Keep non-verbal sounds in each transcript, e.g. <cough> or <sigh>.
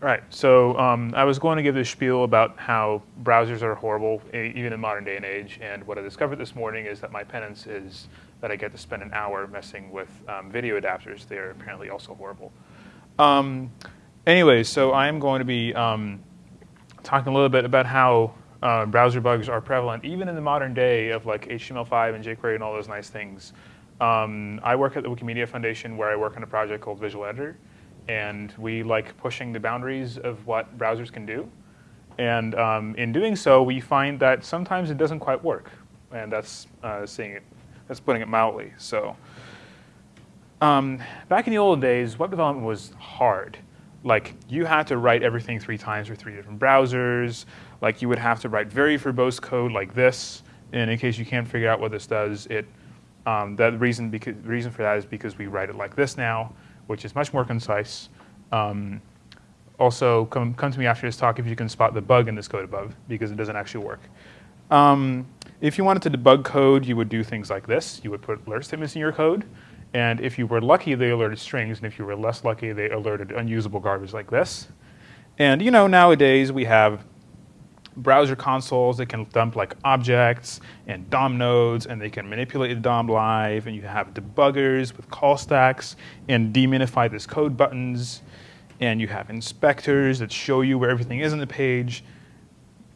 Right, so um, I was going to give this spiel about how browsers are horrible, even in modern day and age. And what I discovered this morning is that my penance is that I get to spend an hour messing with um, video adapters. They are apparently also horrible. Um, anyways, so I'm going to be um, talking a little bit about how uh, browser bugs are prevalent, even in the modern day of like HTML5 and jQuery and all those nice things. Um, I work at the Wikimedia Foundation where I work on a project called Visual Editor and we like pushing the boundaries of what browsers can do. And um, in doing so, we find that sometimes it doesn't quite work, and that's uh, saying it, that's putting it mildly. So, um, back in the old days, web development was hard. Like you had to write everything three times for three different browsers. Like you would have to write very verbose code like this. And in case you can't figure out what this does, it um, that reason because reason for that is because we write it like this now which is much more concise. Um, also, come, come to me after this talk if you can spot the bug in this code above, because it doesn't actually work. Um, if you wanted to debug code, you would do things like this. You would put alert statements in your code, and if you were lucky, they alerted strings, and if you were less lucky, they alerted unusable garbage like this. And you know, nowadays we have browser consoles that can dump like objects and DOM nodes, and they can manipulate the DOM live, and you have debuggers with call stacks and deminify this code buttons, and you have inspectors that show you where everything is on the page.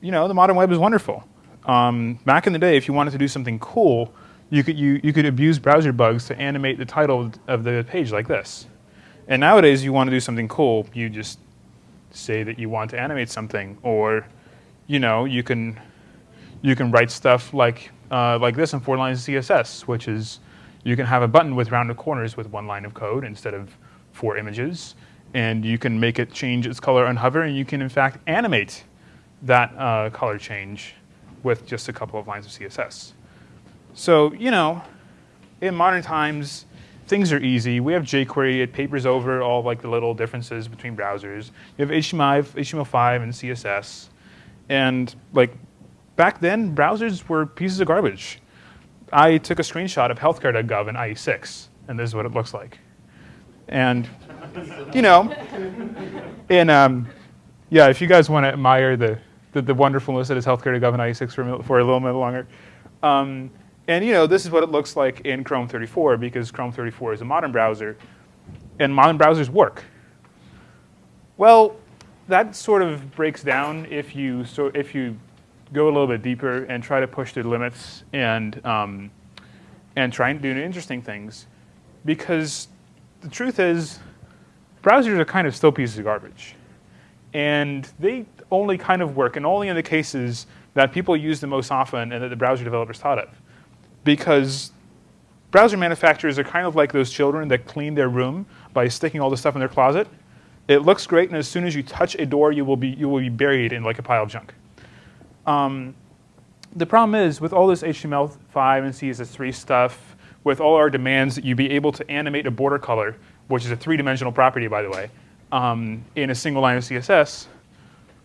You know, the modern web is wonderful. Um, back in the day, if you wanted to do something cool, you could, you, you could abuse browser bugs to animate the title of the page like this. And nowadays, you want to do something cool, you just say that you want to animate something, or you know, you can you can write stuff like uh, like this in four lines of CSS, which is you can have a button with rounded corners with one line of code instead of four images, and you can make it change its color and hover, and you can in fact animate that uh, color change with just a couple of lines of CSS. So you know, in modern times, things are easy. We have jQuery. It papers over all like the little differences between browsers. You have HTML, HTML5 and CSS. And like back then, browsers were pieces of garbage. I took a screenshot of healthcare.gov in IE6, and this is what it looks like. And you know, and um, yeah, if you guys want to admire the, the, the wonderfulness that is healthcare.gov in IE6 for, for a little bit longer. Um, and you know, this is what it looks like in Chrome 34 because Chrome 34 is a modern browser, and modern browsers work. Well, that sort of breaks down if you so if you go a little bit deeper and try to push the limits and um, and try and do interesting things, because the truth is, browsers are kind of still pieces of garbage, and they only kind of work, and only in the cases that people use the most often and that the browser developers thought of, because browser manufacturers are kind of like those children that clean their room by sticking all the stuff in their closet it looks great, and as soon as you touch a door, you will be, you will be buried in like a pile of junk. Um, the problem is, with all this HTML5 and CSS3 stuff, with all our demands that you be able to animate a border color, which is a three-dimensional property, by the way, um, in a single line of CSS,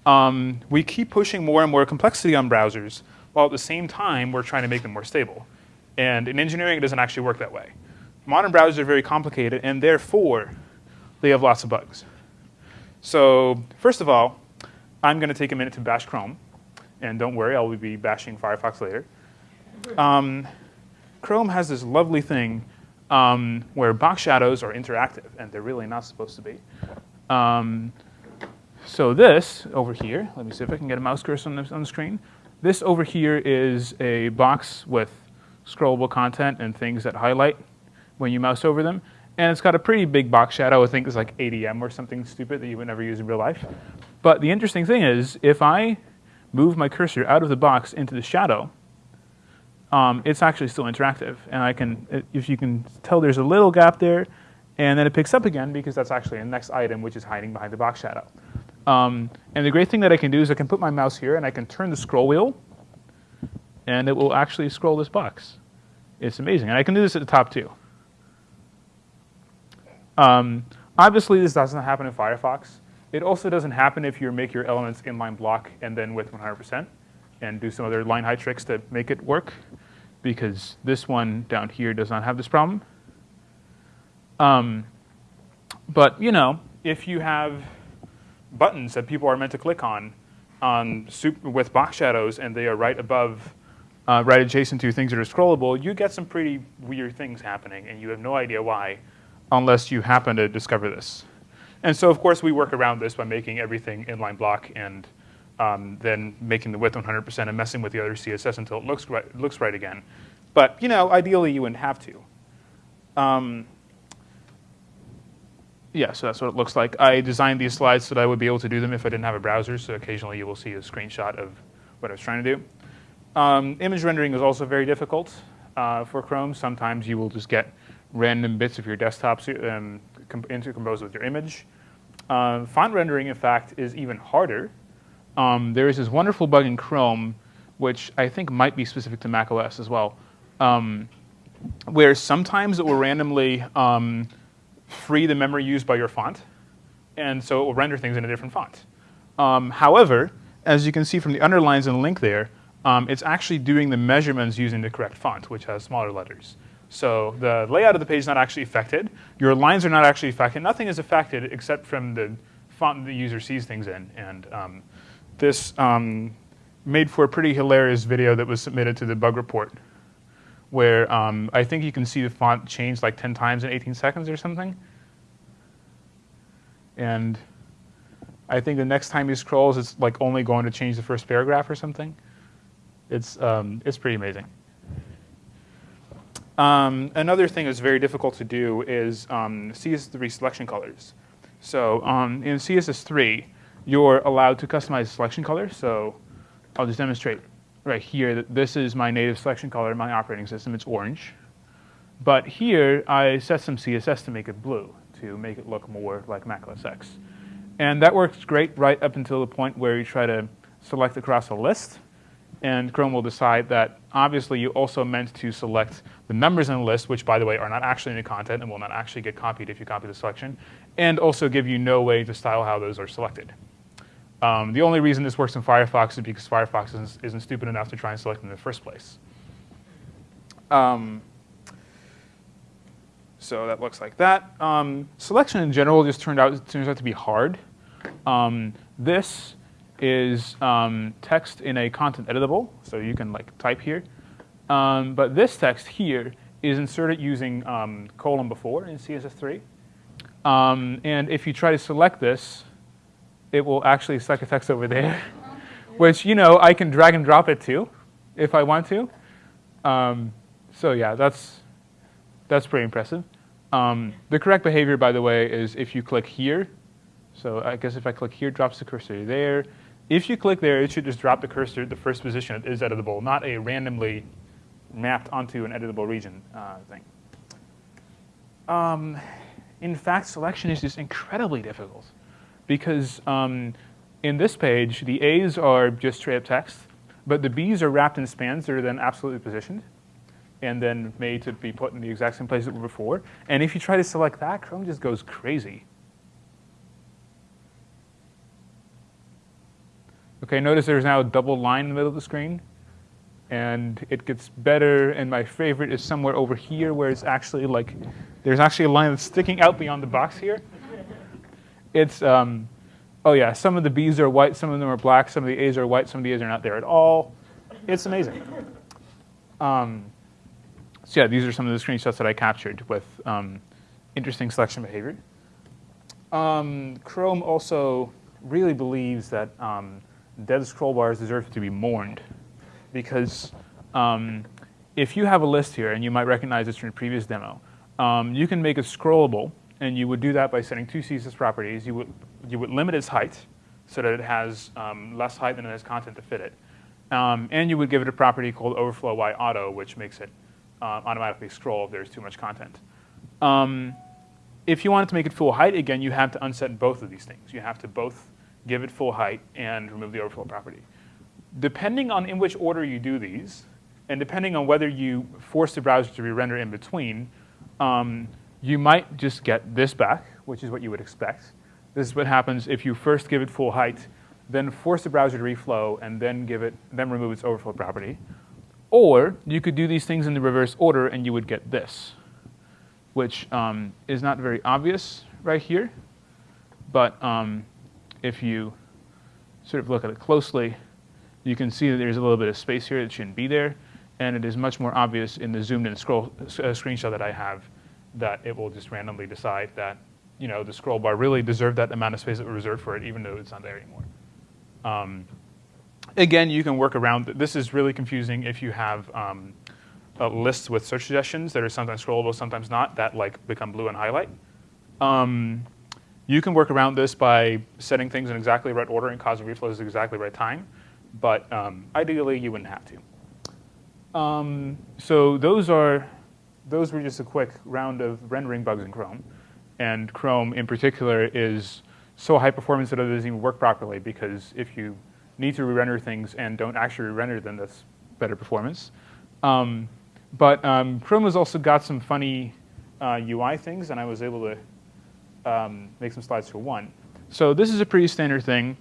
um, we keep pushing more and more complexity on browsers, while at the same time, we're trying to make them more stable. And in engineering, it doesn't actually work that way. Modern browsers are very complicated, and therefore, they have lots of bugs. So first of all, I'm going to take a minute to bash Chrome. And don't worry, I'll be bashing Firefox later. Um, Chrome has this lovely thing um, where box shadows are interactive, and they're really not supposed to be. Um, so this over here, let me see if I can get a mouse cursor on the, on the screen. This over here is a box with scrollable content and things that highlight when you mouse over them. And it's got a pretty big box shadow. I think it's like ADM or something stupid that you would never use in real life. But the interesting thing is, if I move my cursor out of the box into the shadow, um, it's actually still interactive. And I can, if you can tell there's a little gap there, and then it picks up again because that's actually a next item which is hiding behind the box shadow. Um, and the great thing that I can do is I can put my mouse here and I can turn the scroll wheel, and it will actually scroll this box. It's amazing. And I can do this at the top too. Um, obviously, this doesn't happen in Firefox. It also doesn't happen if you make your elements inline block and then with 100% and do some other line height tricks to make it work because this one down here does not have this problem. Um, but, you know, if you have buttons that people are meant to click on on with box shadows, and they are right above, uh, right adjacent to things that are scrollable, you get some pretty weird things happening, and you have no idea why, unless you happen to discover this. And so, of course, we work around this by making everything inline block and um, then making the width 100% and messing with the other CSS until it looks right, looks right again. But you know, ideally, you wouldn't have to. Um, yeah, so that's what it looks like. I designed these slides so that I would be able to do them if I didn't have a browser, so occasionally you will see a screenshot of what I was trying to do. Um, image rendering is also very difficult uh, for Chrome. Sometimes you will just get random bits of your desktop um, intercomposed with your image. Uh, font rendering, in fact, is even harder. Um, there is this wonderful bug in Chrome, which I think might be specific to macOS as well, um, where sometimes it will randomly um, free the memory used by your font, and so it will render things in a different font. Um, however, as you can see from the underlines and link there, um, it's actually doing the measurements using the correct font, which has smaller letters. So the layout of the page is not actually affected. Your lines are not actually affected. Nothing is affected except from the font the user sees things in. And um, this um, made for a pretty hilarious video that was submitted to the bug report where um, I think you can see the font change like 10 times in 18 seconds or something. And I think the next time he scrolls, it's like only going to change the first paragraph or something. It's, um, it's pretty amazing. Um, another thing that's very difficult to do is um, CSS3 selection colors. So um, in CSS3, you're allowed to customize selection color. So I'll just demonstrate right here, this is my native selection color in my operating system. It's orange. But here, I set some CSS to make it blue, to make it look more like Mac OS X. And that works great right up until the point where you try to select across a list. And Chrome will decide that obviously you also meant to select the members in the list, which by the way are not actually in the content and will not actually get copied if you copy the selection, and also give you no way to style how those are selected. Um, the only reason this works in Firefox is because Firefox isn't, isn't stupid enough to try and select them in the first place. Um, so that looks like that. Um, selection in general just turned out turns out to be hard. Um, this is um, text in a content editable, so you can like type here. Um, but this text here is inserted using colon before in CSS3. and if you try to select this, it will actually select a text over there, <laughs> which, you know, I can drag and drop it to if I want to. Um, so yeah, that's, that's pretty impressive. Um, the correct behavior, by the way, is if you click here. So I guess if I click here, drops the cursor there. If you click there, it should just drop the cursor at the first position it is editable, not a randomly mapped onto an editable region uh, thing. Um, in fact, selection is just incredibly difficult because um, in this page, the A's are just straight up text, but the B's are wrapped in spans that are then absolutely positioned and then made to be put in the exact same place that were before. And if you try to select that, Chrome just goes crazy. Okay, notice there's now a double line in the middle of the screen. And it gets better, and my favorite is somewhere over here where it's actually like, there's actually a line that's sticking out beyond the box here it's, um, oh yeah, some of the B's are white, some of them are black, some of the A's are white, some of the A's are not there at all. It's amazing. Um, so yeah, these are some of the screenshots that I captured with um, interesting selection behavior. Um, Chrome also really believes that um, dead scroll bars deserve to be mourned because um, if you have a list here, and you might recognize this from a previous demo, um, you can make it scrollable and you would do that by setting two CSS properties. You would, you would limit its height so that it has um, less height than it has content to fit it. Um, and you would give it a property called overflow y auto, which makes it uh, automatically scroll if there's too much content. Um, if you wanted to make it full height, again, you have to unset both of these things. You have to both give it full height and remove the overflow property. Depending on in which order you do these, and depending on whether you force the browser to re-render in between, um, you might just get this back, which is what you would expect. This is what happens if you first give it full height, then force the browser to reflow, and then give it, then remove its overflow property. Or you could do these things in the reverse order, and you would get this, which um, is not very obvious right here, but um, if you sort of look at it closely, you can see that there's a little bit of space here that shouldn't be there. And it is much more obvious in the zoomed in scroll, uh, screenshot that I have that it will just randomly decide that you know, the scroll bar really deserved that amount of space that was reserved for it, even though it's not there anymore. Um, again, you can work around. This is really confusing if you have um, lists with search suggestions that are sometimes scrollable, sometimes not, that like become blue and highlight. Um, you can work around this by setting things in exactly right order and causing reflows at exactly right time, but um, ideally you wouldn't have to. Um, so those are those were just a quick round of rendering bugs in Chrome, and Chrome in particular is so high performance that it doesn't even work properly because if you need to re-render things and don't actually re-render them, that's better performance. Um, but um, Chrome has also got some funny uh, UI things, and I was able to um, make some slides for one. So this is a pretty standard thing.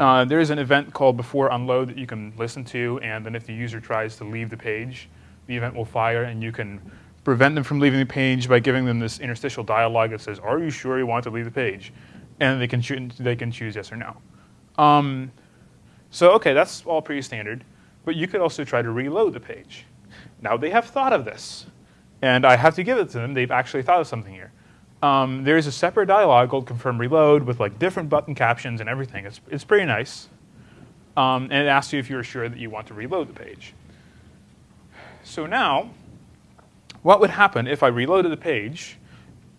Uh, there's an event called before unload that you can listen to, and then if the user tries to leave the page, the event will fire, and you can prevent them from leaving the page by giving them this interstitial dialogue that says, "Are you sure you want to leave the page?" And they can choose, they can choose yes or no. Um, so okay, that's all pretty standard. But you could also try to reload the page. Now they have thought of this, and I have to give it to them. They've actually thought of something here um, there's a separate dialog called confirm reload with like different button captions and everything. It's, it's pretty nice. Um, and it asks you if you're sure that you want to reload the page. So now, what would happen if I reloaded the page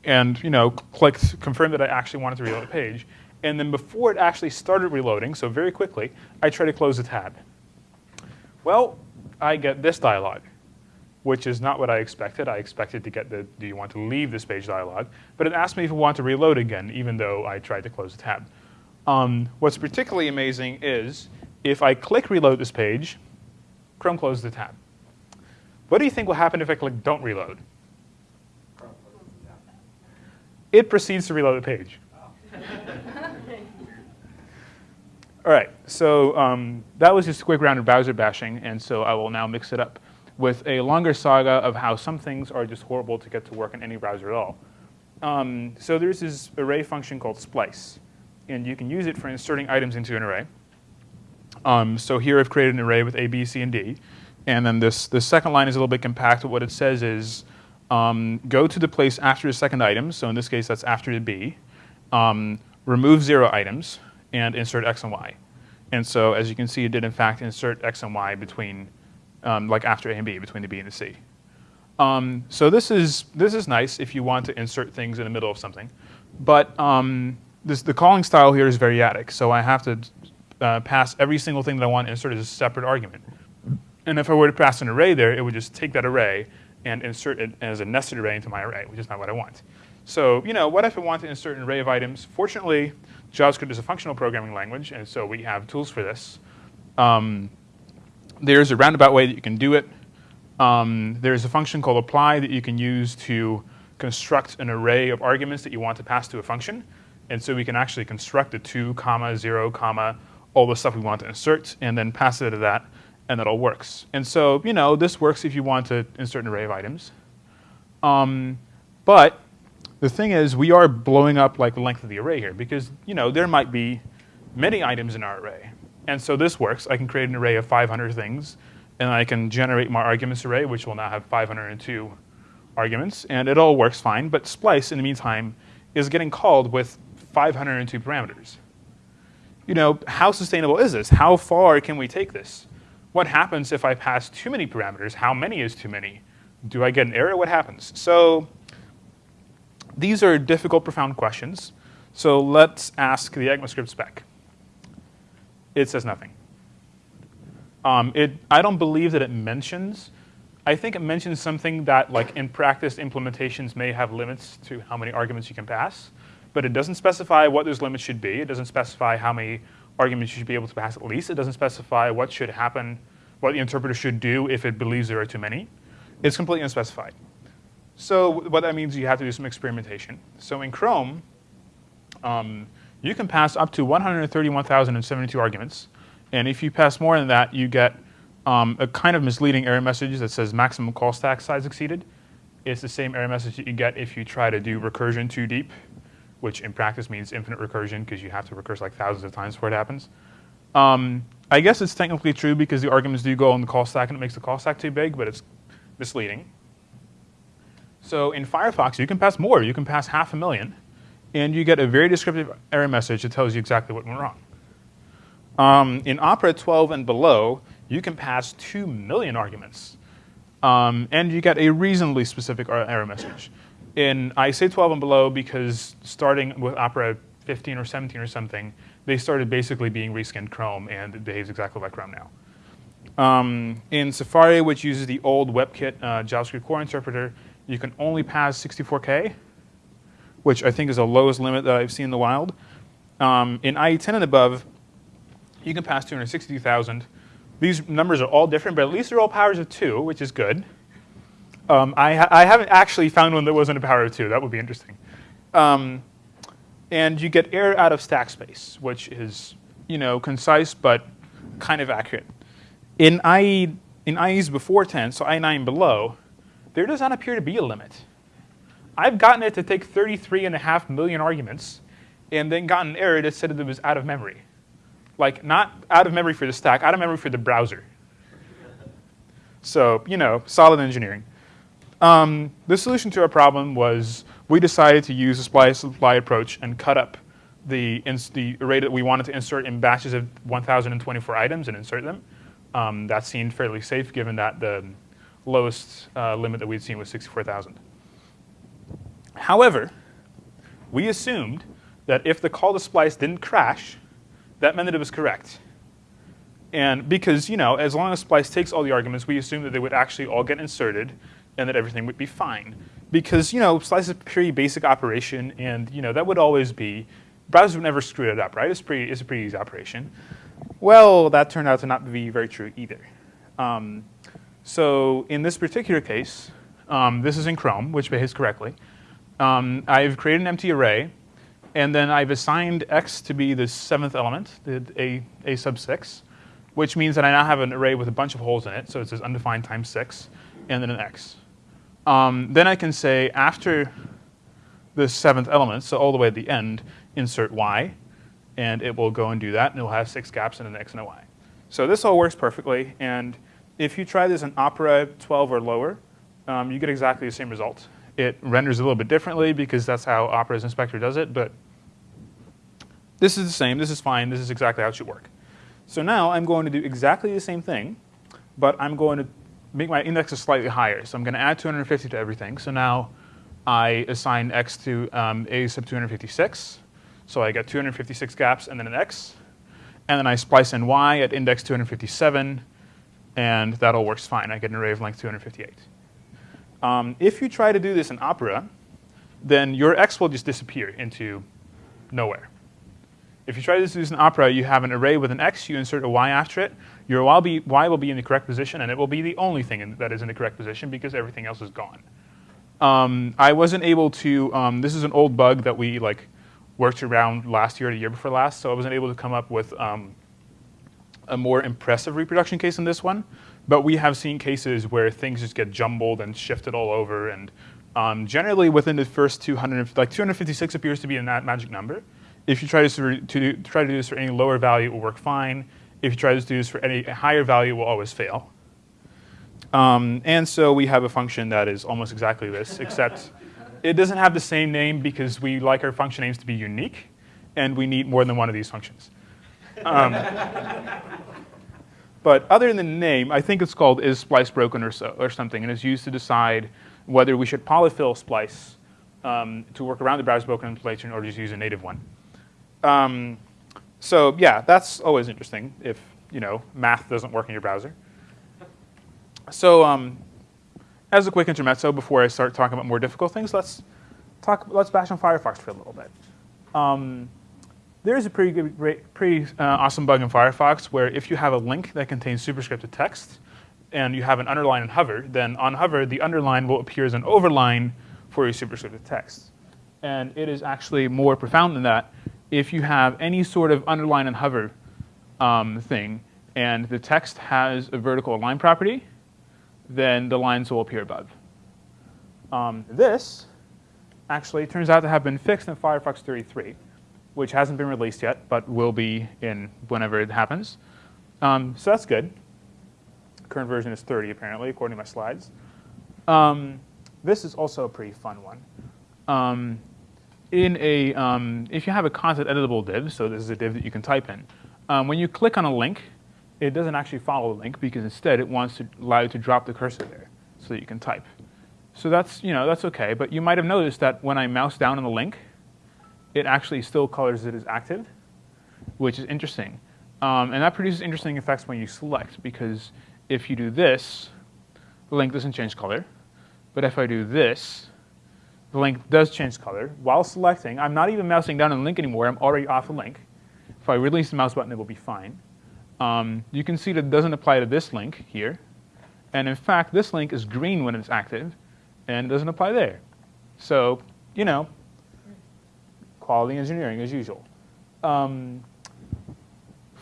and you know clicked confirm that I actually wanted to reload the page, and then before it actually started reloading, so very quickly, I try to close the tab. Well, I get this dialog which is not what I expected. I expected to get the do you want to leave this page dialog, but it asked me if I want to reload again, even though I tried to close the tab. Um, what's particularly amazing is if I click reload this page, Chrome closes the tab. What do you think will happen if I click don't reload? It proceeds to reload the page. <laughs> All right, so um, that was just a quick round of browser bashing, and so I will now mix it up with a longer saga of how some things are just horrible to get to work in any browser at all. Um, so there's this array function called splice, and you can use it for inserting items into an array. Um, so here I've created an array with A, B, C, and D. And then this, the second line is a little bit compact. What it says is um, go to the place after the second item. So in this case, that's after the B. Um, remove zero items and insert X and Y. And so as you can see, it did in fact insert X and Y between um, like after A and B, between the B and the C. Um, so this is, this is nice if you want to insert things in the middle of something. But um, this, the calling style here is variadic, so I have to uh, pass every single thing that I want to insert as a separate argument. And if I were to pass an array there, it would just take that array and insert it as a nested array into my array, which is not what I want. So, you know, what if I want to insert an array of items? Fortunately, JavaScript is a functional programming language, and so we have tools for this. Um, there's a roundabout way that you can do it. Um, there's a function called apply that you can use to construct an array of arguments that you want to pass to a function. And so we can actually construct a 2, comma, 0, comma, all the stuff we want to insert, and then pass it to that, and that all works. And so, you know, this works if you want to insert an array of items. Um, but the thing is, we are blowing up like the length of the array here, because, you know, there might be many items in our array. And so this works. I can create an array of 500 things, and I can generate my arguments array, which will now have 502 arguments, and it all works fine. But splice, in the meantime, is getting called with 502 parameters. You know, how sustainable is this? How far can we take this? What happens if I pass too many parameters? How many is too many? Do I get an error? What happens? So these are difficult, profound questions. So let's ask the ECMAScript spec it says nothing. Um, it, I don't believe that it mentions. I think it mentions something that, like in practice, implementations may have limits to how many arguments you can pass, but it doesn't specify what those limits should be. It doesn't specify how many arguments you should be able to pass at least. It doesn't specify what should happen, what the interpreter should do if it believes there are too many. It's completely unspecified. So what that means you have to do some experimentation. So in Chrome, um, you can pass up to 131,072 arguments. And if you pass more than that, you get um, a kind of misleading error message that says maximum call stack size exceeded. It's the same error message that you get if you try to do recursion too deep. which in practice means infinite recursion because you have to recurse like thousands of times before it happens. Um, I guess it's technically true because the arguments do go on the call stack and it makes the call stack too big, but it's misleading. So in Firefox, you can pass more. You can pass half a million, and you get a very descriptive error message that tells you exactly what went wrong. Um, in Opera 12 and below, you can pass 2 million arguments, um, and you get a reasonably specific error message. In I say 12 and below because starting with Opera 15 or 17 or something, they started basically being reskinned Chrome, and it behaves exactly like Chrome now. Um, in Safari, which uses the old WebKit uh, JavaScript core interpreter, you can only pass 64K, which I think is the lowest limit that I've seen in the wild. Um, in IE 10 and above, you can pass 262,000. These numbers are all different, but at least they're all powers of 2, which is good. Um, I, ha I, haven't actually found one that wasn't a power of 2. That would be interesting. Um, and you get error out of stack space, which is you know concise but kind of accurate. In IE in IEs before 10, so IE9 below, there does not appear to be a limit. I've gotten it to take 33 and a half million arguments, and then gotten an error that said that it was out of memory. Like not out of memory for the stack, out of memory for the browser. So you know, solid engineering. Um, the solution to our problem was we decided to use a splice apply approach and cut up the, the array that we wanted to insert in batches of 1,024 items and insert them. Um, that seemed fairly safe given that the lowest uh, limit that we'd seen was 64,000. However, we assumed that if the call to splice didn't crash, that meant that it was correct. And because, you know, as long as splice takes all the arguments, we assumed that they would actually all get inserted and that everything would be fine. Because, you know, splice is a pretty basic operation, and, you know, that would always be, browsers would never screw it up, right? It's, pretty, it's a pretty easy operation. Well, that turned out to not be very true either. Um, so in this particular case, um, this is in Chrome, which behaves correctly. Um, I've created an empty array, and then I've assigned x to be the seventh element, the a, a sub 6, which means that I now have an array with a bunch of holes in it, so it says undefined times 6, and then an x. Um, then I can say after the seventh element, so all the way at the end, insert y, and it will go and do that, and it will have six gaps and an x and a y. So this all works perfectly, and if you try this in Opera 12 or lower, um, you get exactly the same result. It renders a little bit differently because that's how Opera's inspector does it, but this is the same, this is fine, this is exactly how it should work. So now I'm going to do exactly the same thing, but I'm going to make my indexes slightly higher. So I'm going to add 250 to everything. So now I assign x to um, a sub 256. So I get 256 gaps and then an x. And then I splice in y at index 257. And that all works fine. I get an array of length 258. Um, if you try to do this in Opera, then your x will just disappear into nowhere. If you try to do this in Opera, you have an array with an x, you insert a y after it, your y will be, y will be in the correct position, and it will be the only thing in, that is in the correct position because everything else is gone. Um, I wasn't able to, um, this is an old bug that we like worked around last year or the year before last, so I wasn't able to come up with um, a more impressive reproduction case than this one. But we have seen cases where things just get jumbled and shifted all over, and um, generally within the first 200, like 256 appears to be a magic number. If you try to, to, try to do this for any lower value, it will work fine. If you try to do this for any higher value, it will always fail. Um, and so we have a function that is almost exactly this, except it doesn't have the same name because we like our function names to be unique, and we need more than one of these functions. Um, but other than the name, I think it's called is splice broken or, so, or something, and it's used to decide whether we should polyfill splice um, to work around the browser broken implementation or just use a native one. Um, so yeah, that's always interesting if you know math doesn't work in your browser. So um, as a quick intermezzo, before I start talking about more difficult things, let's talk. Let's bash on Firefox for a little bit. Um, there is a pretty good, pretty uh, awesome bug in Firefox where if you have a link that contains superscripted text and you have an underline and hover, then on hover the underline will appear as an overline for your superscripted text. And it is actually more profound than that if you have any sort of underline and hover um, thing, and the text has a vertical align property, then the lines will appear above. Um, this actually turns out to have been fixed in Firefox 33, which hasn't been released yet, but will be in whenever it happens. Um, so that's good. Current version is 30, apparently, according to my slides. Um, this is also a pretty fun one. Um, in a, um, if you have a content editable div, so this is a div that you can type in, um, when you click on a link, it doesn't actually follow the link because instead it wants to allow you to drop the cursor there so that you can type. So that's, you know, that's OK. But you might have noticed that when I mouse down on the link, it actually still colors it as active, which is interesting. Um, and that produces interesting effects when you select, because if you do this, the link doesn't change color. But if I do this, the link does change color. While selecting, I'm not even mousing down on the link anymore. I'm already off the link. If I release the mouse button, it will be fine. Um, you can see that it doesn't apply to this link here. And in fact, this link is green when it's active, and it doesn't apply there. So, you know, quality engineering as usual. Um,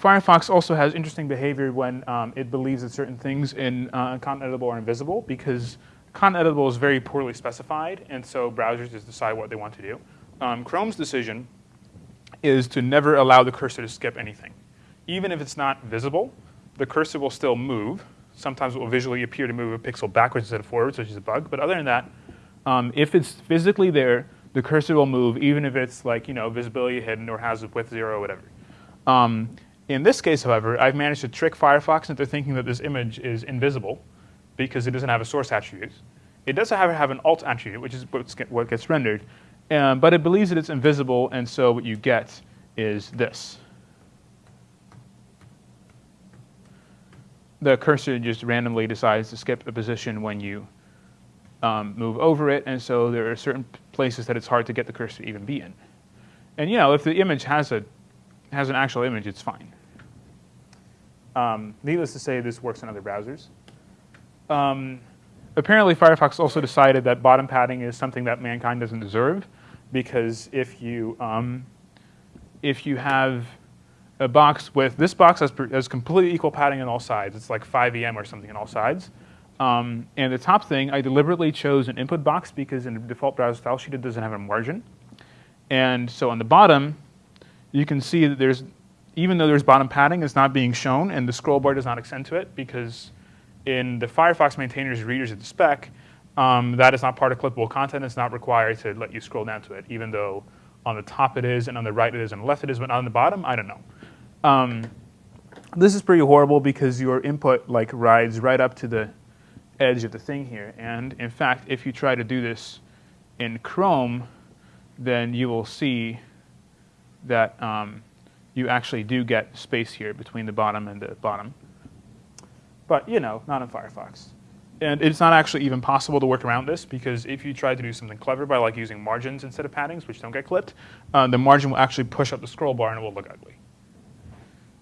Firefox also has interesting behavior when um, it believes that certain things in uh, content editable are invisible because content editable is very poorly specified, and so browsers just decide what they want to do. Um, Chrome's decision is to never allow the cursor to skip anything. Even if it's not visible, the cursor will still move. Sometimes it will visually appear to move a pixel backwards instead of forwards, which is a bug. But other than that, um, if it's physically there, the cursor will move, even if it's like you know visibility hidden or has a width zero or whatever. Um, in this case, however, I've managed to trick Firefox into thinking that this image is invisible because it doesn't have a source attribute. It does have, have an alt attribute, which is what gets rendered, um, but it believes that it's invisible, and so what you get is this. The cursor just randomly decides to skip a position when you um, move over it, and so there are certain places that it's hard to get the cursor to even be in. And you know, if the image has a has an actual image, it's fine. Um, needless to say, this works in other browsers. Um, apparently, Firefox also decided that bottom padding is something that mankind doesn't deserve, because if you um, if you have a box with this box has, has completely equal padding on all sides. It's like 5 em or something on all sides. Um, and the top thing, I deliberately chose an input box because in the default browser style sheet it doesn't have a margin. And so on the bottom, you can see that there's, even though there's bottom padding, it's not being shown, and the scroll bar does not extend to it because in the Firefox maintainer's readers of the spec, um, that is not part of clippable content. It's not required to let you scroll down to it, even though on the top it is, and on the right it is, and on the left it is, but on the bottom, I don't know. Um, this is pretty horrible because your input like rides right up to the edge of the thing here. And in fact, if you try to do this in Chrome, then you will see that um, you actually do get space here between the bottom and the bottom. But, you know, not in Firefox. And it's not actually even possible to work around this because if you try to do something clever by like using margins instead of paddings, which don't get clipped, uh, the margin will actually push up the scroll bar and it will look ugly.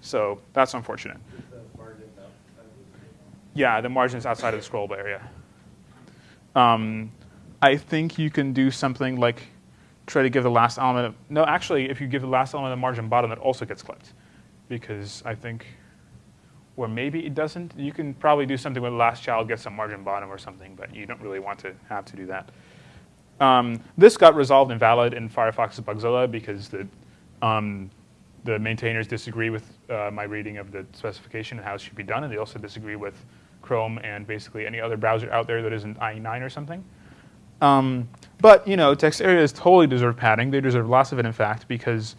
So that's unfortunate. Yeah, the margin is outside of the scroll bar, yeah. Um, I think you can do something like try to give the last element of, no, actually, if you give the last element of margin bottom, it also gets clipped. Because I think, or maybe it doesn't. You can probably do something where the last child gets some margin bottom or something, but you don't really want to have to do that. Um, this got resolved invalid in Firefox's Bugzilla because the, um, the maintainers disagree with uh, my reading of the specification and how it should be done, and they also disagree with Chrome and basically any other browser out there that isn't IE9 or something. Um, but you know, text areas totally deserve padding. They deserve lots of it, in fact, because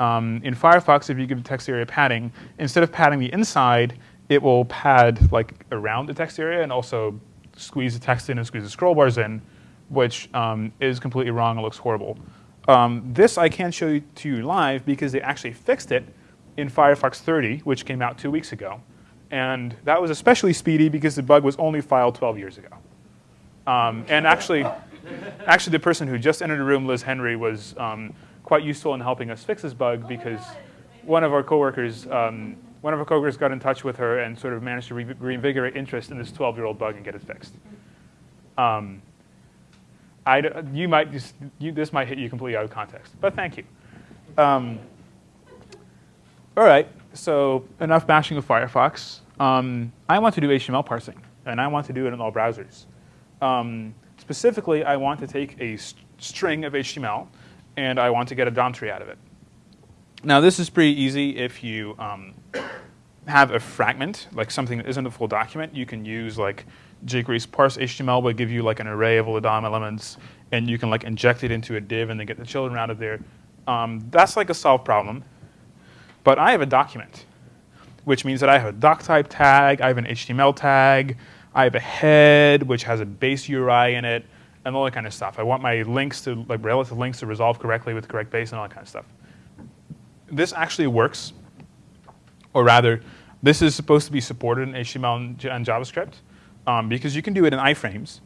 um, in Firefox, if you give text area padding, instead of padding the inside, it will pad like around the text area and also squeeze the text in and squeeze the scroll bars in, which um, is completely wrong and looks horrible. Um, this I can't show you to you live because they actually fixed it in Firefox 30, which came out two weeks ago. And that was especially speedy because the bug was only filed 12 years ago. Um, and actually, actually, the person who just entered the room, Liz Henry, was um, quite useful in helping us fix this bug because one of our coworkers, um, one of our coworkers got in touch with her and sort of managed to re reinvigorate interest in this 12-year-old bug and get it fixed. Um, I, you might just, you, this might hit you completely out of context, but thank you. Um, all right, so enough bashing of Firefox. Um, I want to do HTML parsing, and I want to do it in all browsers. Um, specifically, I want to take a string of HTML, and I want to get a DOM tree out of it. Now, this is pretty easy if you um, have a fragment, like something that isn't a full document. You can use like jQuery's parse HTML will give you like an array of all the DOM elements, and you can like inject it into a div and then get the children out of there. Um, that's like a solved problem. But I have a document, which means that I have a doc type tag, I have an HTML tag, I have a head, which has a base URI in it, and all that kind of stuff. I want my links to, like relative links to resolve correctly with correct base and all that kind of stuff this actually works, or rather, this is supposed to be supported in HTML and, JavaScript um, because you can do it in iframes.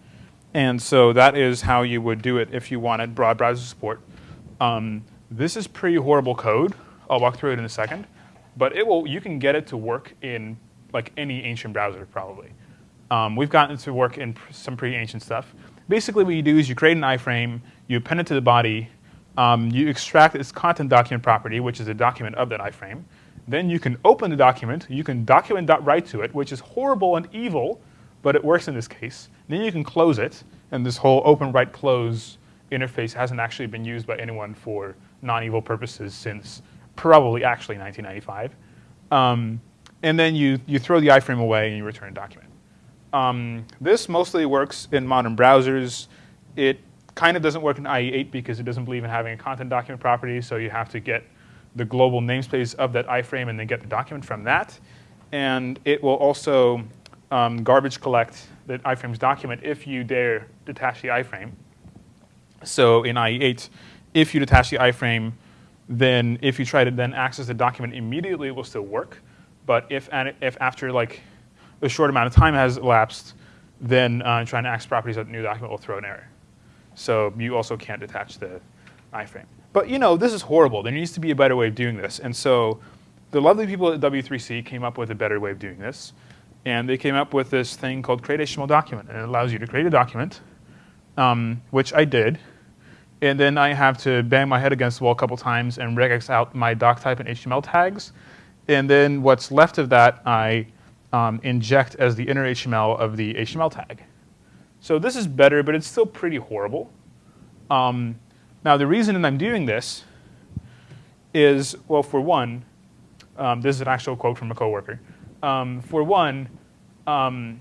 And so that is how you would do it if you wanted broad browser support. Um, this is pretty horrible code. I'll walk through it in a second. But it will, you can get it to work in like any ancient browser probably. Um, we've gotten it to work in some pretty ancient stuff. Basically what you do is you create an iframe, you append it to the body, um, you extract its content document property, which is a document of that iframe. Then you can open the document. You can document.write to it, which is horrible and evil, but it works in this case. Then you can close it, and this whole open, write, close interface hasn't actually been used by anyone for non-evil purposes since probably actually 1995. Um, and then you, you throw the iframe away and you return a document. Um, this mostly works in modern browsers. It kind of doesn't work in IE8 because it doesn't believe in having a content document property, so you have to get the global namespace of that iframe and then get the document from that. And it will also um, garbage collect the iframe's document if you dare detach the iframe. So in IE8, if you detach the iframe, then if you try to then access the document immediately, it will still work. But if, if after like a short amount of time has elapsed, then uh, trying to access properties of the new document will throw an error. So you also can't detach the iframe. But you know, this is horrible. There needs to be a better way of doing this. And so the lovely people at W3C came up with a better way of doing this. And they came up with this thing called create HTML document. And it allows you to create a document, um, which I did. And then I have to bang my head against the wall a couple times and regex out my doc type and HTML tags. And then what's left of that, I um, inject as the inner HTML of the HTML tag. So this is better, but it's still pretty horrible. Um, now, the reason I'm doing this is, well, for one, um, this is an actual quote from a coworker. Um, for one, um,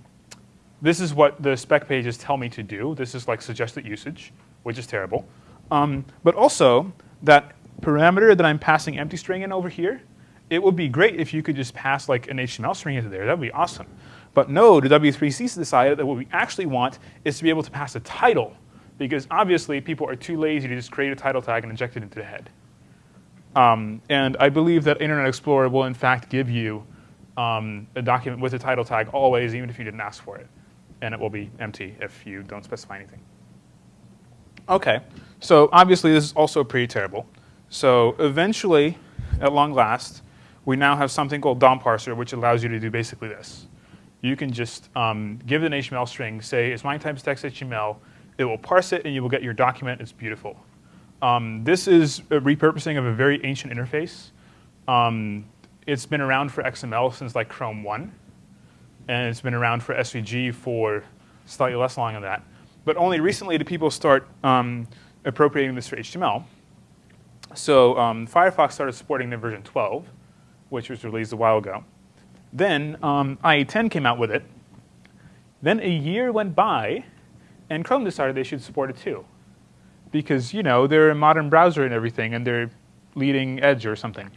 this is what the spec pages tell me to do. This is like suggested usage, which is terrible. Um, but also, that parameter that I'm passing empty string in over here, it would be great if you could just pass like an HTML string into there. That would be awesome. But no, the W3C decided that what we actually want is to be able to pass a title because obviously people are too lazy to just create a title tag and inject it into the head. Um, and I believe that Internet Explorer will in fact give you um, a document with a title tag always, even if you didn't ask for it. And it will be empty if you don't specify anything. Okay, so obviously this is also pretty terrible. So eventually, at long last, we now have something called DOM parser, which allows you to do basically this you can just um, give it an HTML string, say it's MIME type text HTML, it will parse it and you will get your document, it's beautiful. Um, this is a repurposing of a very ancient interface. Um, it's been around for XML since like Chrome 1, and it's been around for SVG for slightly less long than that. But only recently did people start um, appropriating this for HTML. So um, Firefox started supporting the version 12, which was released a while ago. Then um, IE10 came out with it. Then a year went by, and Chrome decided they should support it too. Because, you know, they're a modern browser and everything, and they're leading edge or something.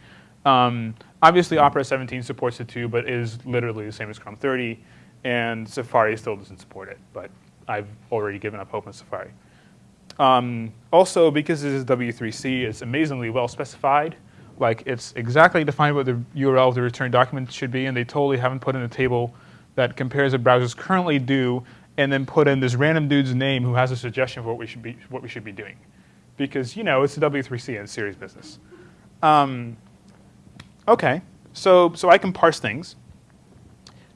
Um, obviously, Opera 17 supports it too, but is literally the same as Chrome 30, and Safari still doesn't support it, but I've already given up hope on Safari. Um, also, because this is W3C, it's amazingly well specified. Like it's exactly defined what the URL of the return document should be, and they totally haven't put in a table that compares what browsers currently do, and then put in this random dude's name who has a suggestion for what we should be what we should be doing, because you know it's a W3C and serious business. Um, okay, so so I can parse things.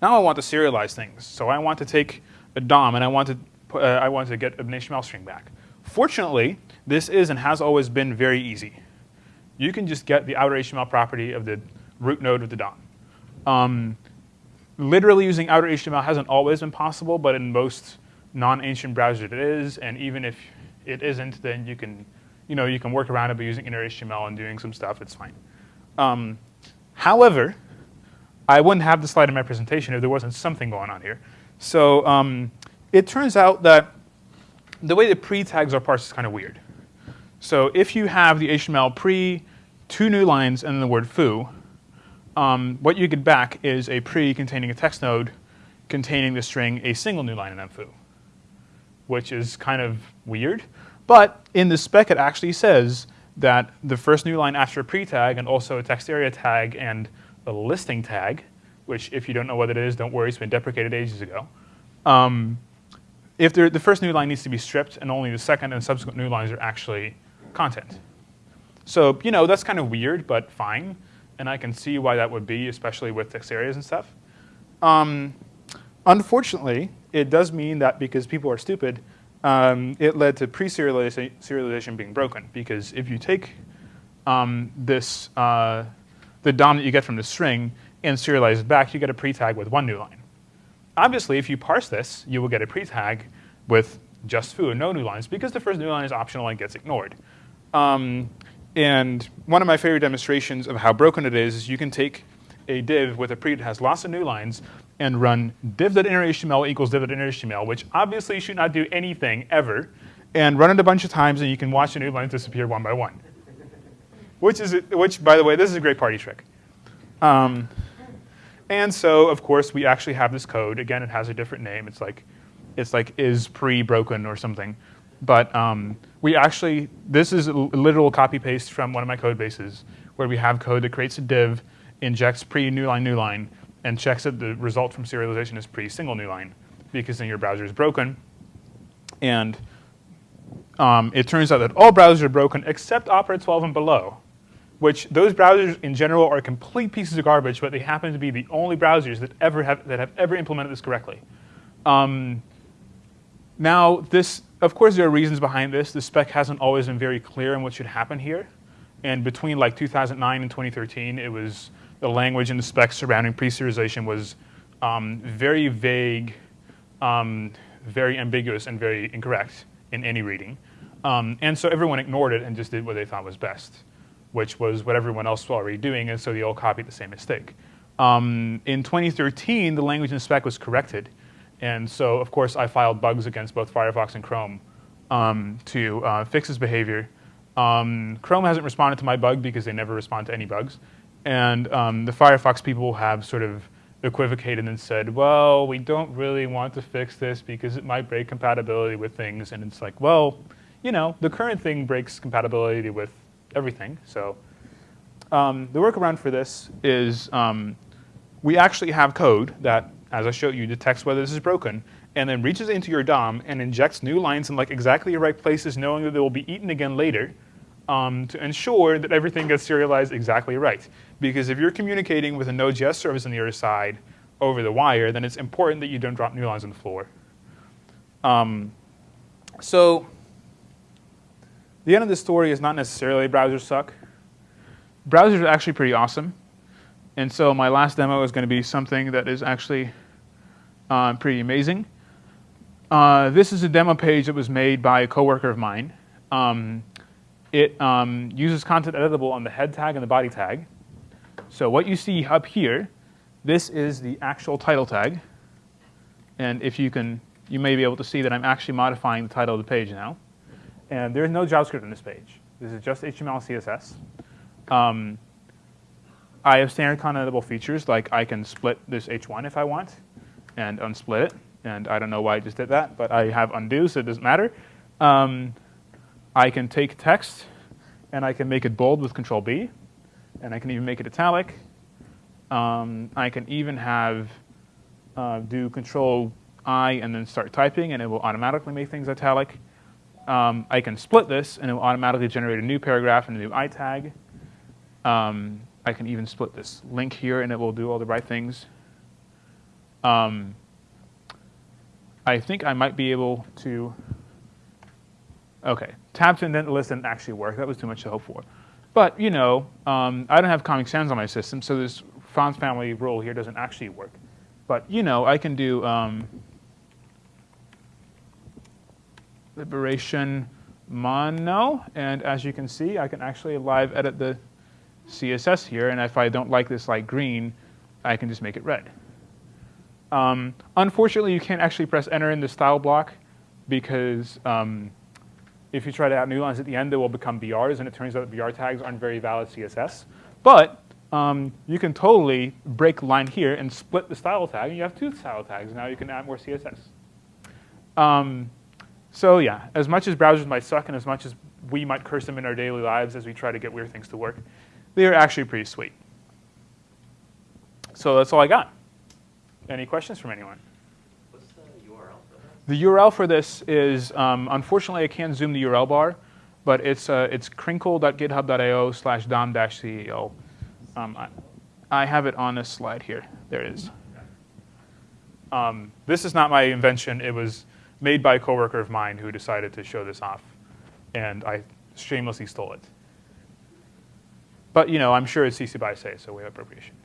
Now I want to serialize things. So I want to take a DOM and I want to uh, I want to get an HTML string back. Fortunately, this is and has always been very easy you can just get the outer HTML property of the root node of the DOM. Um, literally using outer HTML hasn't always been possible, but in most non-ancient browsers it is. And even if it isn't, then you can, you know, you can work around it by using inner HTML and doing some stuff. It's fine. Um, however, I wouldn't have the slide in my presentation if there wasn't something going on here. So um, it turns out that the way the pre-tags are parsed is kind of weird. So if you have the HTML pre, two new lines, and then the word foo, um, what you get back is a pre containing a text node containing the string a single new line in foo, which is kind of weird. But in the spec, it actually says that the first new line after a pre-tag and also a text area tag and a listing tag, which if you don't know what it is, don't worry, it's been deprecated ages ago. Um, if the first new line needs to be stripped and only the second and subsequent new lines are actually content. So, you know, that's kind of weird, but fine. And I can see why that would be, especially with text areas and stuff. Um, unfortunately, it does mean that because people are stupid, um, it led to pre-serialization being broken. Because if you take um, this, uh, the DOM that you get from the string and serialize it back, you get a pre-tag with one new line. Obviously, if you parse this, you will get a pre-tag with just foo, and no new lines, because the first new line is optional and gets ignored. Um, and one of my favorite demonstrations of how broken it is is you can take a div with a pre that has lots of new lines and run div.innerHTML equals div.innerHTML, which obviously should not do anything ever, and run it a bunch of times, and you can watch the new lines disappear one by one. which is, which by the way, this is a great party trick. Um, and so, of course, we actually have this code. Again, it has a different name. It's like, it's like is pre-broken or something. But um, we actually, this is a literal copy paste from one of my code bases where we have code that creates a div, injects pre-new line, new line, and checks that the result from serialization is pre-single new line because then your browser is broken. And um, it turns out that all browsers are broken except Opera 12 and below which those browsers in general are complete pieces of garbage, but they happen to be the only browsers that ever have that have ever implemented this correctly. Um, now, this, of course, there are reasons behind this. The spec hasn't always been very clear on what should happen here, and between like 2009 and 2013, it was the language in the specs surrounding pre-serialization was um, very vague, um, very ambiguous, and very incorrect in any reading. Um, and so everyone ignored it and just did what they thought was best which was what everyone else was already doing, and so they all copied the same mistake. Um, in 2013, the language in the spec was corrected, and so of course I filed bugs against both Firefox and Chrome um, to uh, fix this behavior. Um, Chrome hasn't responded to my bug because they never respond to any bugs, and um, the Firefox people have sort of equivocated and said, well, we don't really want to fix this because it might break compatibility with things, and it's like, well, you know, the current thing breaks compatibility with everything. So um, the workaround for this is um, we actually have code that, as I showed you, detects whether this is broken and then reaches into your DOM and injects new lines in like exactly the right places, knowing that they will be eaten again later um, to ensure that everything gets serialized exactly right. Because if you're communicating with a Node.js service on the other side over the wire, then it's important that you don't drop new lines on the floor. Um, so the end of the story is not necessarily browsers suck. Browsers are actually pretty awesome. And so my last demo is going to be something that is actually uh, pretty amazing. Uh, this is a demo page that was made by a coworker of mine. Um, it um, uses content editable on the head tag and the body tag. So what you see up here, this is the actual title tag. And if you can, you may be able to see that I'm actually modifying the title of the page now. And there's no JavaScript on this page. This is just HTML CSS. Um, I have standard content features, like I can split this H1 if I want and unsplit it. And I don't know why I just did that, but I have undo, so it doesn't matter. Um, I can take text and I can make it bold with Control B, and I can even make it italic. Um, I can even have uh, do Control I and then start typing, and it will automatically make things italic um, I can split this, and it will automatically generate a new paragraph and a new I tag. Um, I can even split this link here, and it will do all the right things. Um, I think I might be able to, OK, tab to indent list didn't actually work. That was too much to hope for. But, you know, um, I don't have Comic Sans on my system, so this fonts family rule here doesn't actually work. But, you know, I can do um, liberation mono. And as you can see, I can actually live edit the CSS here. And if I don't like this light green, I can just make it red. Um, unfortunately, you can't actually press enter in the style block because um, if you try to add new lines at the end, they will become BRs, and it turns out that BR tags aren't very valid CSS. But um, you can totally break line here and split the style tag, and you have two style tags. Now you can add more CSS. Um, so yeah, as much as browsers might suck and as much as we might curse them in our daily lives as we try to get weird things to work, they are actually pretty sweet. So that's all I got. Any questions from anyone? What's the URL for that? The URL for this is, um, unfortunately, I can't zoom the URL bar, but it's, uh, it's crinkle.github.io slash dom-ceo. Um, I, I have it on this slide here. There it is. Um, this is not my invention. It was made by a coworker of mine who decided to show this off, and I shamelessly stole it. But you know, I'm sure it's CC by say, so we have appropriation.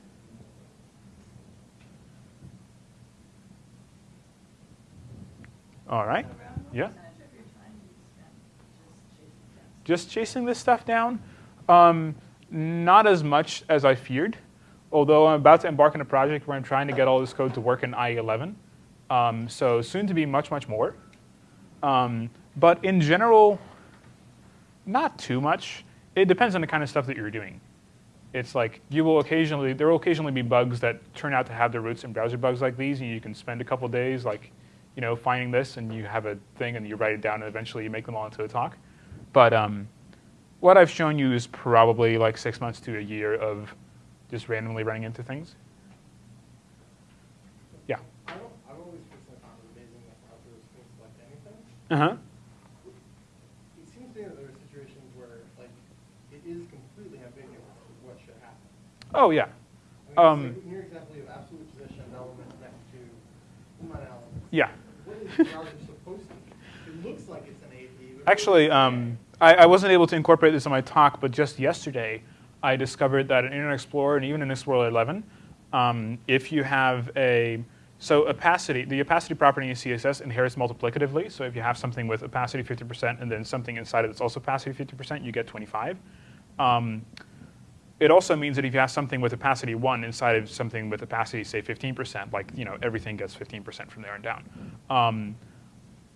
All right. Yeah. Just chasing this stuff down? Um, not as much as I feared, although I'm about to embark on a project where I'm trying to get all this code to work in IE11. Um, so soon to be much, much more. Um, but in general, not too much. It depends on the kind of stuff that you're doing. It's like you will occasionally, there will occasionally be bugs that turn out to have their roots in browser bugs like these, and you can spend a couple days like, you know, finding this, and you have a thing, and you write it down, and eventually you make them all into a talk. But um, what I've shown you is probably like six months to a year of just randomly running into things. Yeah. I don't, I've always personally found it amazing that browsers can select anything. Uh huh. It seems to me that there are situations where, like, it is completely ambiguous what should happen. Oh yeah. I mean, Um, in your example, you have absolute position element next to line element. Yeah. What is the browser supposed to be? It looks like it's an AP. Actually, um, I, I wasn't able to incorporate this in my talk, but just yesterday, I discovered that in Internet Explorer and even in Explorer 11, um, if you have a so opacity, the opacity property in CSS inherits multiplicatively. So if you have something with opacity 50% and then something inside it that's also opacity 50%, you get 25. Um, it also means that if you have something with opacity 1 inside of something with opacity, say 15%, like you know everything gets 15% from there on down. Um,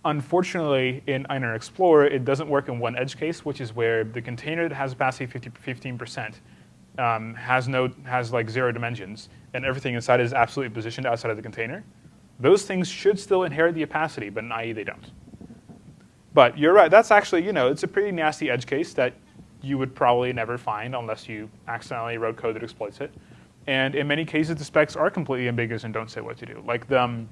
unfortunately, in Internet Explorer, it doesn't work in one edge case, which is where the container that has opacity 50, 15% um, has no has like zero dimensions, and everything inside is absolutely positioned outside of the container. Those things should still inherit the opacity, but in IE they don't. But you're right. That's actually you know it's a pretty nasty edge case that you would probably never find unless you accidentally wrote code that exploits it. And in many cases, the specs are completely ambiguous and don't say what to do. Like the um,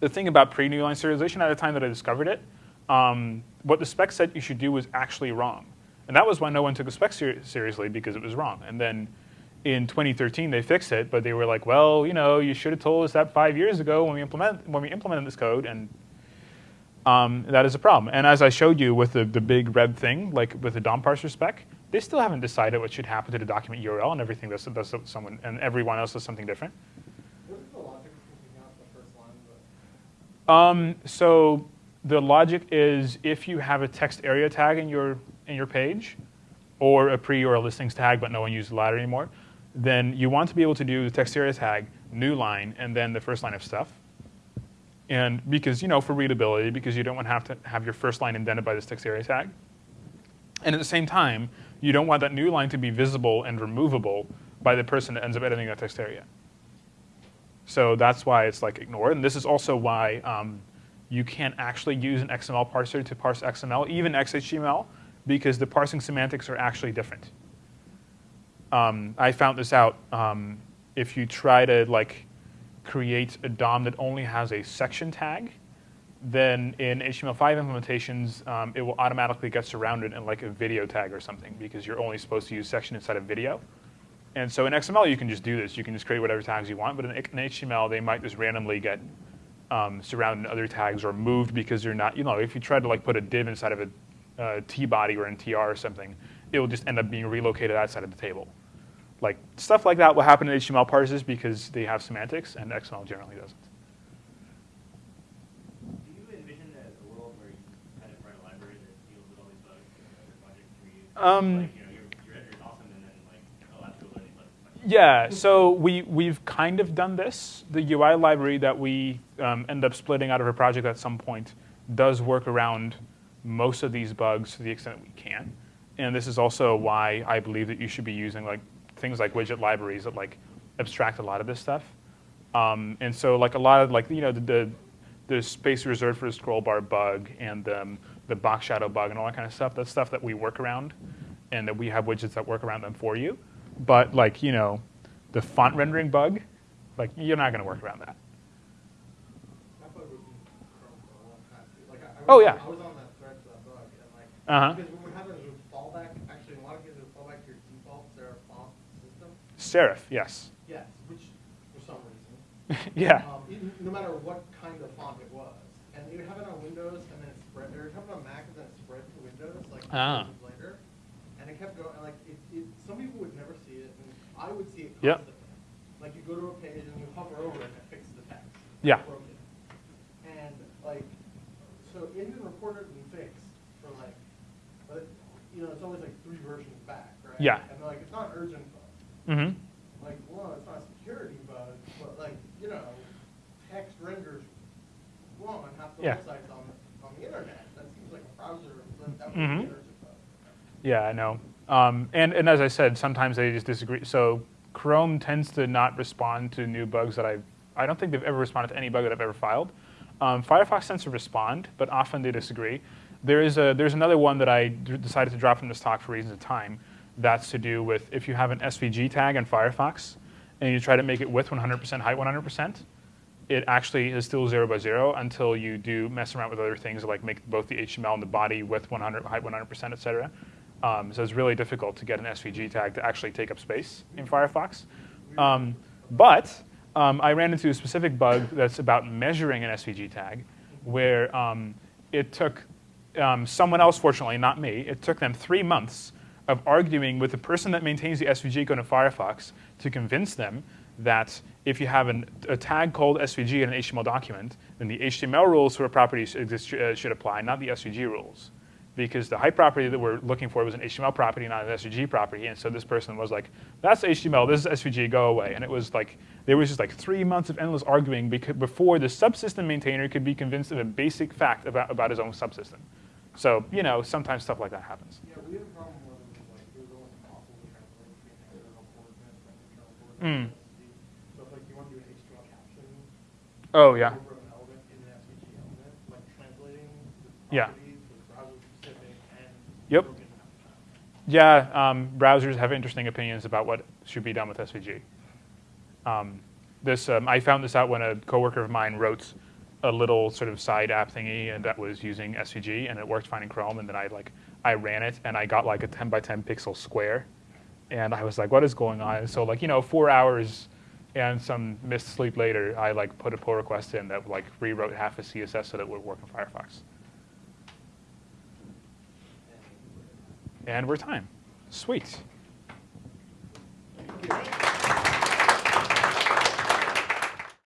the thing about pre-new line serialization at the time that I discovered it, um, what the spec said you should do was actually wrong. And that was why no one took the spec ser seriously because it was wrong. And then in 2013 they fixed it, but they were like, well, you know, you should have told us that five years ago when we implement when we implemented this code, and um, that is a problem. And as I showed you with the, the big red thing, like with the DOM parser spec, they still haven't decided what should happen to the document URL and everything That's, does someone and everyone else does something different. What is the logic of out the first line? Um, so the logic is if you have a text area tag in your in your page, or a pre or a listings tag, but no one uses the latter anymore, then you want to be able to do the text area tag, new line, and then the first line of stuff. And because you know for readability, because you don't want to have to have your first line indented by this text area tag. And at the same time, you don't want that new line to be visible and removable by the person that ends up editing that text area. So that's why it's like ignored. And this is also why um, you can't actually use an XML parser to parse XML, even XHTML, because the parsing semantics are actually different. Um, I found this out. Um, if you try to like create a DOM that only has a section tag, then in HTML5 implementations, um, it will automatically get surrounded in like a video tag or something because you're only supposed to use section inside of video. And so in XML, you can just do this. You can just create whatever tags you want. But in, in HTML, they might just randomly get um, surrounded in other tags or moved because you're not, you know, if you try to like put a div inside of a uh, T-body or in TR or something, it will just end up being relocated outside of the table. Like stuff like that will happen in HTML parsers because they have semantics, and XML generally doesn't. Do you envision a, a world where you kind of run a library that deals Um, Like, you know, your, your editor's awesome, then like, oh, that's really learning, but. but- Yeah, so we, we've kind of done this. The UI library that we um, end up splitting out of a project at some point does work around most of these bugs to the extent that we can. And this is also why I believe that you should be using like things like widget libraries that like abstract a lot of this stuff. Um, and so like a lot of like, you know, the, the, the space reserved for the scroll bar bug and um, the box shadow bug and all that kind of stuff, that's stuff that we work around and that we have widgets that work around them for you. But like, you know, the font rendering bug, like you're not going to work around that. That bug was in Chrome for a long time. Like I, I Oh, yeah. I was on that thread for that bug, and like Uh-huh. because what would happen is it fallback. Actually, in a lot of cases, it fallback to your default Serif font system. Serif, yes. Yes, which for some reason, <laughs> yeah. um, even, no matter what kind of font it was, and you have it on Windows and then it spread, or you'd have it on Mac and then it spread to Windows like Ah. later, and it kept going. And like it, it, some people would never see it, and I would see it Yep. constantly. Like you go to a page and you hover over it and it fixes the text. Yeah. And like, so it had been reported and fixed for like, but you know, it's always like three versions back, right? Yeah. And they're like, it's not urgent bug. hmm Like, well, it's not a security bug, but like, you know, text renders wrong on half the Yeah. websites on the, on the internet. That seems like a browser, that would Mhm. be an urgent bug. Yeah, I know. Um, and, and as I said, sometimes they just disagree. So Chrome tends to not respond to new bugs that I've, I don't think they've ever responded to any bug that I've ever filed. Um, Firefox tends to respond, but often they disagree. There is a, there's another one that I decided to drop from this talk for reasons of time. That's to do with if you have an SVG tag in Firefox and you try to make it with 100% height 100%, it actually is still zero by zero until you do mess around with other things like make both the HTML and the body with 100 height 100%, et cetera. Um, so it's really difficult to get an SVG tag to actually take up space in Firefox. Um, but um, I ran into a specific bug that's about measuring an SVG tag, where um, it took um, someone else, fortunately, not me, it took them three months of arguing with the person that maintains the SVG code in Firefox to convince them that if you have an, a tag called SVG in an HTML document, then the HTML rules for a property should, exist- uh, should apply, not the SVG rules. Because the height property that we're looking for was an HTML property, not an SVG property. And so this person was like, that's HTML, this is SVG, go away. And it was like, there was just like three months of endless arguing before the subsystem maintainer could be convinced of a basic fact about, about his own subsystem. So, you know, sometimes stuff like that happens. Yeah, we had a problem where like, it was almost impossible to translate between external coordinates and internal Mm. So if like you want to do an HTML caption, Oh, yeah. over an element in an SVG element, like translating the Yeah. browser specific and Yep. the. Yeah, um, browsers have interesting opinions about what should be done with SVG. Um, this, um, I found this out when a coworker of mine wrote a little sort of side app thingy and that was using SVG and it worked fine in Chrome. And then I like I ran it and I got like a 10 by 10 pixel square. And I was like what is going on? So like you know four hours and some missed sleep later I like put a pull request in that like rewrote half a CSS so that it would work in Firefox. And we're time. Sweet.